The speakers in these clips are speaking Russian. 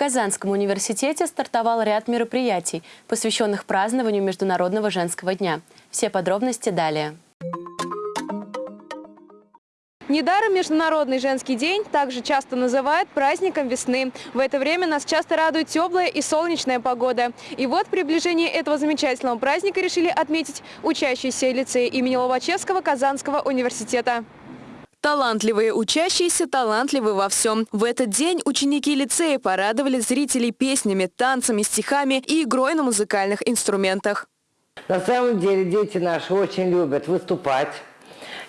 Казанском университете стартовал ряд мероприятий, посвященных празднованию Международного женского дня. Все подробности далее. Недаром Международный женский день также часто называют праздником весны. В это время нас часто радует теплая и солнечная погода. И вот приближение этого замечательного праздника решили отметить учащиеся лицея имени Лобачевского Казанского университета. Талантливые учащиеся талантливы во всем. В этот день ученики лицея порадовали зрителей песнями, танцами, стихами и игрой на музыкальных инструментах. На самом деле дети наши очень любят выступать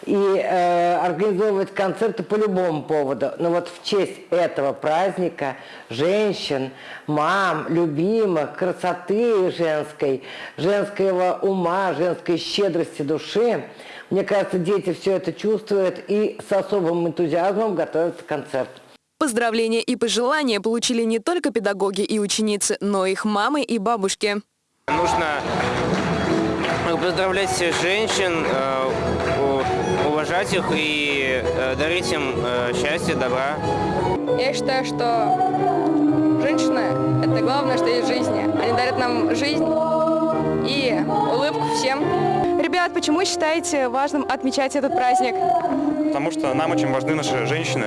и э, организовывать концерты по любому поводу. Но вот в честь этого праздника женщин, мам, любимых, красоты женской, женского ума, женской щедрости души, мне кажется, дети все это чувствуют и с особым энтузиазмом готовятся к концерту. Поздравления и пожелания получили не только педагоги и ученицы, но и их мамы и бабушки. Нужно поздравлять всех женщин, э, уважать их и э, дарить им э, счастье, добра. Я считаю, что женщины – это главное, что есть в жизни. Они дарят нам жизнь и улыбку всем. Ребят, почему считаете важным отмечать этот праздник? Потому что нам очень важны наши женщины,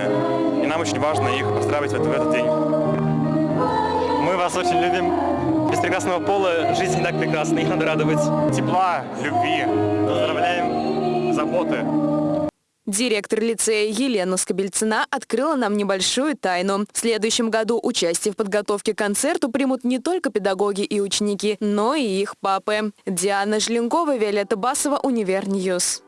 и нам очень важно их поздравить в этот день. Мы вас очень любим. Без прекрасного пола жизнь не так прекрасна, их надо радовать. Тепла, любви, поздравляем, заботы. Директор лицея Елена Скобельцина открыла нам небольшую тайну. В следующем году участие в подготовке к концерту примут не только педагоги и ученики, но и их папы. Диана Желенкова, Виолетта Басова, Универньюз.